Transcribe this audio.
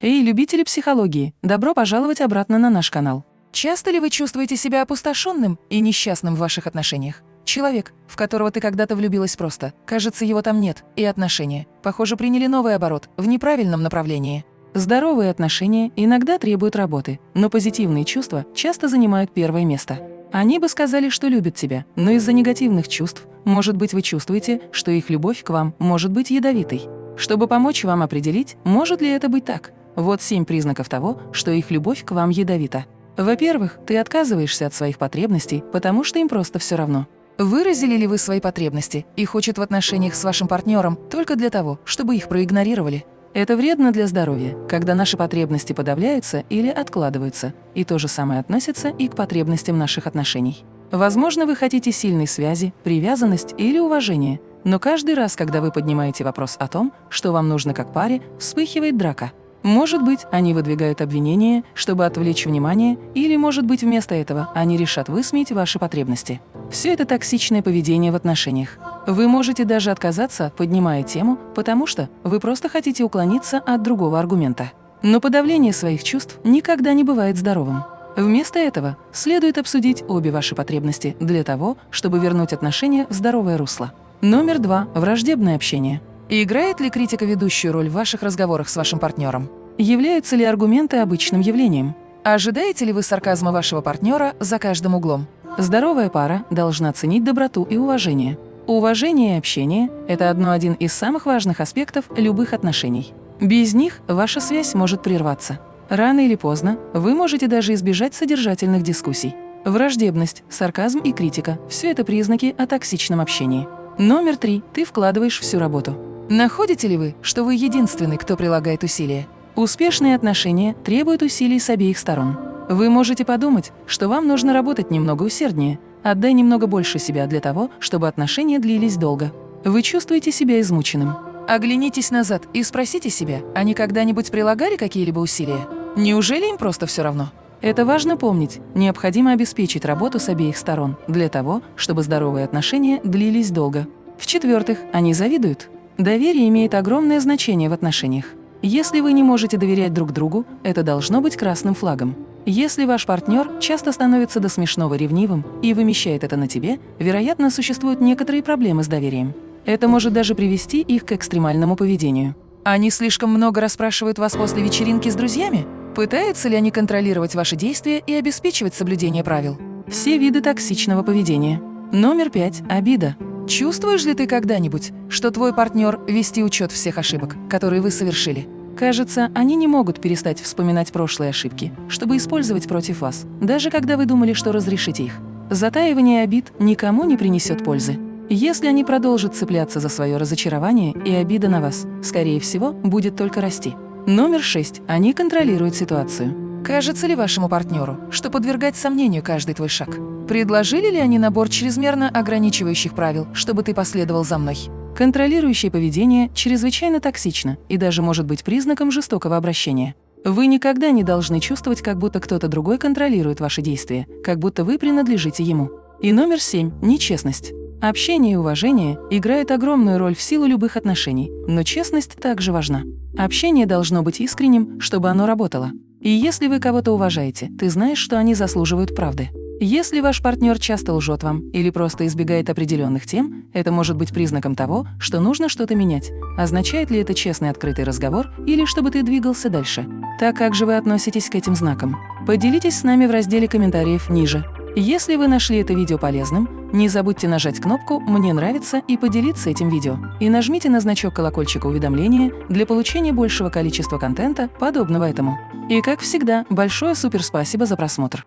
Эй, любители психологии, добро пожаловать обратно на наш канал. Часто ли вы чувствуете себя опустошенным и несчастным в ваших отношениях? Человек, в которого ты когда-то влюбилась просто, кажется, его там нет, и отношения, похоже, приняли новый оборот, в неправильном направлении. Здоровые отношения иногда требуют работы, но позитивные чувства часто занимают первое место. Они бы сказали, что любят тебя, но из-за негативных чувств, может быть, вы чувствуете, что их любовь к вам может быть ядовитой. Чтобы помочь вам определить, может ли это быть так, вот семь признаков того, что их любовь к вам ядовита. Во-первых, ты отказываешься от своих потребностей, потому что им просто все равно. Выразили ли вы свои потребности и хочет в отношениях с вашим партнером только для того, чтобы их проигнорировали? Это вредно для здоровья, когда наши потребности подавляются или откладываются, и то же самое относится и к потребностям наших отношений. Возможно, вы хотите сильной связи, привязанность или уважения, но каждый раз, когда вы поднимаете вопрос о том, что вам нужно как паре, вспыхивает драка. Может быть, они выдвигают обвинения, чтобы отвлечь внимание, или, может быть, вместо этого они решат высмеять ваши потребности. Все это токсичное поведение в отношениях. Вы можете даже отказаться, поднимая тему, потому что вы просто хотите уклониться от другого аргумента. Но подавление своих чувств никогда не бывает здоровым. Вместо этого следует обсудить обе ваши потребности для того, чтобы вернуть отношения в здоровое русло. Номер два – враждебное общение. Играет ли критика ведущую роль в ваших разговорах с вашим партнером? Являются ли аргументы обычным явлением? Ожидаете ли вы сарказма вашего партнера за каждым углом? Здоровая пара должна ценить доброту и уважение. Уважение и общение – это одно один из самых важных аспектов любых отношений. Без них ваша связь может прерваться. Рано или поздно вы можете даже избежать содержательных дискуссий. Враждебность, сарказм и критика – все это признаки о токсичном общении. Номер три. Ты вкладываешь всю работу. Находите ли вы, что вы единственный, кто прилагает усилия? Успешные отношения требуют усилий с обеих сторон. Вы можете подумать, что вам нужно работать немного усерднее, отдай немного больше себя для того, чтобы отношения длились долго. Вы чувствуете себя измученным. Оглянитесь назад и спросите себя, они когда-нибудь прилагали какие-либо усилия? Неужели им просто все равно? Это важно помнить. Необходимо обеспечить работу с обеих сторон для того, чтобы здоровые отношения длились долго. В-четвертых, они завидуют. Доверие имеет огромное значение в отношениях. Если вы не можете доверять друг другу, это должно быть красным флагом. Если ваш партнер часто становится до смешного ревнивым и вымещает это на тебе, вероятно, существуют некоторые проблемы с доверием. Это может даже привести их к экстремальному поведению. Они слишком много расспрашивают вас после вечеринки с друзьями? Пытаются ли они контролировать ваши действия и обеспечивать соблюдение правил? Все виды токсичного поведения. Номер пять. Обида. Чувствуешь ли ты когда-нибудь, что твой партнер вести учет всех ошибок, которые вы совершили? Кажется, они не могут перестать вспоминать прошлые ошибки, чтобы использовать против вас, даже когда вы думали, что разрешите их. Затаивание обид никому не принесет пользы. Если они продолжат цепляться за свое разочарование и обида на вас, скорее всего, будет только расти. Номер шесть. Они контролируют ситуацию. Кажется ли вашему партнеру, что подвергать сомнению каждый твой шаг? Предложили ли они набор чрезмерно ограничивающих правил, чтобы ты последовал за мной? Контролирующее поведение чрезвычайно токсично и даже может быть признаком жестокого обращения. Вы никогда не должны чувствовать, как будто кто-то другой контролирует ваши действия, как будто вы принадлежите ему. И номер семь – нечестность. Общение и уважение играют огромную роль в силу любых отношений, но честность также важна. Общение должно быть искренним, чтобы оно работало. И если вы кого-то уважаете, ты знаешь, что они заслуживают правды. Если ваш партнер часто лжет вам или просто избегает определенных тем, это может быть признаком того, что нужно что-то менять. Означает ли это честный открытый разговор или чтобы ты двигался дальше? Так как же вы относитесь к этим знакам? Поделитесь с нами в разделе комментариев ниже. Если вы нашли это видео полезным, не забудьте нажать кнопку «Мне нравится» и поделиться этим видео. И нажмите на значок колокольчика уведомления для получения большего количества контента, подобного этому. И как всегда, большое суперспасибо за просмотр.